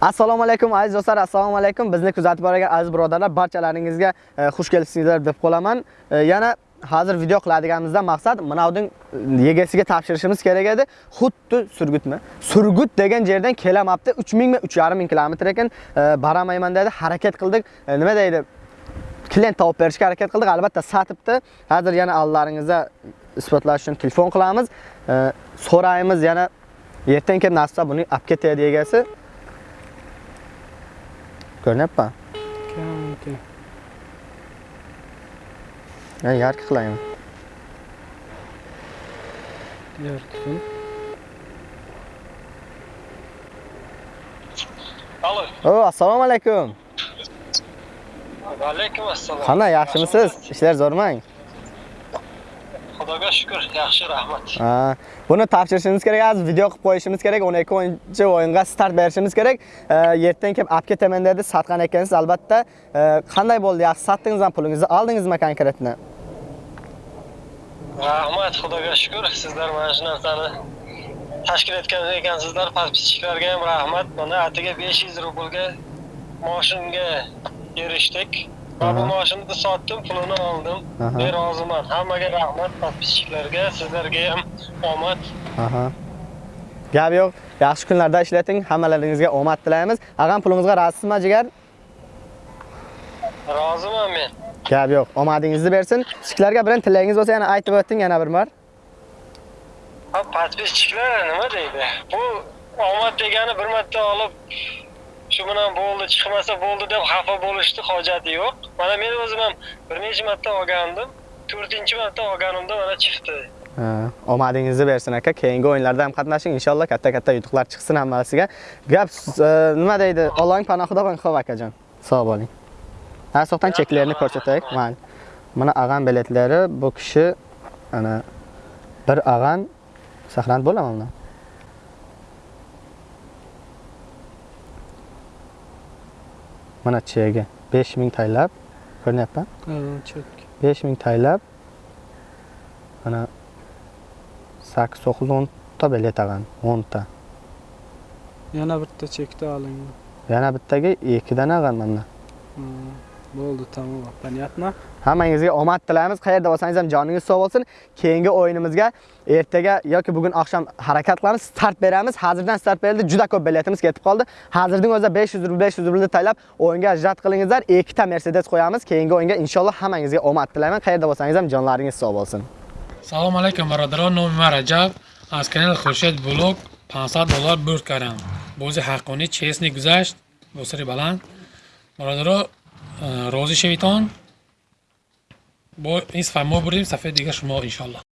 assalomu alaykum aziz do'stlar assalomu alaykum. Bizni kuzatib borgan aziz birodarlar barchalaringizga e, xush kelibsizlar deb qolaman. E, yana hozir video qiladiganimizdan maqsad manavning e, egasiga topshirishimiz kerak edi. Xuddi surgutmi? Surgut degan yerdan kelamapti. 3000 mi 3500 kilometr ekan. E, baramayman dedi harakat qildik. Nima deydi? Klient topib berishga harakat qildik albatta sotibdi. Hozir yana aldilaringizda isbotlash uchun telefon qilamiz. So'raymiz yana ertaga kelib nasibsa buni olib ketadi egasi Görünüyor mu? Kendi. Ben yargı kılayım. Yargı kılayım. Alo. Oo, assalomu alaykum. Alaykum assalom. Qanday, yaxshimisiz? Ishlar zo'rmang? Xudoga shukr, yaxshi, rahmat. Ha, buni topshirishimiz kerak hozir video qilib qo'yishimiz kerak 12 o'yinchi o'yinga start berishimiz kerak E, ertaga kelib olib ketaman dedi sotgan ekansiz albatta E, qanday bo'ldi yaxshi sotdingizmi pulingizni oldingizmi konkretni Rahmat, Xudoga shukr. Sizlar mana shu narsani tashkil etgan ekansizlar. Podpischilarga ham rahmat. Mana atiga 500 rublga moshinga erishdik. Va bu Aha. moshinni sotdim, pulini oldim. Men roziman. Hammaga rahmat, podpischilarga, sizlarga ham omad. Gap yo'q. Yaxshi kunlarda ishlating. Hammalaringizga omad tilaymiz. Ag'am pulingizga razisizmi, jigar? Roziman men. Gap yo'q. Omadingizni bersin. Kichiklarga birin tilagingiz bo'lsa yana aytib o'ting yana bir. Ha, podpischilar nima deydi? Bu omad degani bir marta olib shu bilan bo'ldi, chiqmasa bo'ldi deb xafa bo'lishni hojati yo'q. Mana men o'zim ham bir necha marta olgandim. 4-chi marta olganimda mana chiqdi. Ha, omadingizni bersin aka. Keyingi o'yinlarda ham qatnashing. Inshaalloh katta-katta yutuqlar chiqsin hammasiga. Gap e, nima deydi? Allohning panohida bo'ling, ho'p akajon. Sog' bo'ling. Asoqdan cheklarini ko'rsataylik. mayli mana ag'an biletlari bu kishi ana bir ag'an saqlanib bo'ladimi Mana chega 5000 taylab ko'rinyapti? Ha, çok. 5000 taylab mana 8 9 10 ta bilet ag'an 10 ta. Yana bitta çekti alayım. Yana bittaga 2 dan ag'an mana. Hmm. Bo'ldi, tamom. Понятно. Hammangizga omad tilaymiz. Qayerda bo'lsangiz ham joningiz sog' bo'lsin. Keyingi o'yinimizga ertaga yoki bugun oqshom harakat qilamiz, start beramiz. Hozirdan start berildi. Juda ko'p biletimiz ketib qoldi. Hozirning o'zida 500 rubl, 500 rublni taylab o'yinga ajrat qilingizlar. Ikkita Mercedes qo'yamiz. Keyingi o'yinga inshaalloh hammangizga omad tilayman. Qayerda bo'lsangiz ham jonlaringiz sog' bo'lsin. Assalomu alaykum, birodarlar. Nomim Rajab. Аз канал Хуршед Блог 500 dollar бурд кардам. Бози ҳаққонӣ честни гузашт, босари баланд. راضی شویتان با این صفحه ما بردیم صفحه دیگه شما انشالله.